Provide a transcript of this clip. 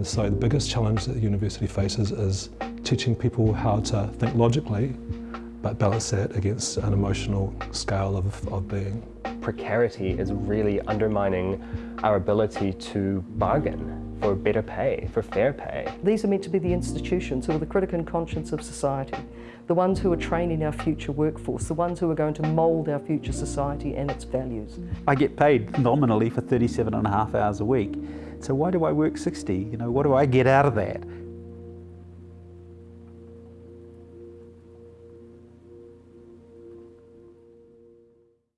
And so the biggest challenge that the university faces is teaching people how to think logically but balance that against an emotional scale of, of being. Precarity is really undermining our ability to bargain for better pay, for fair pay. These are meant to be the institutions who are the critic and conscience of society, the ones who are training our future workforce, the ones who are going to mould our future society and its values. I get paid nominally for 37 and a half hours a week, so why do I work 60? You know, what do I get out of that?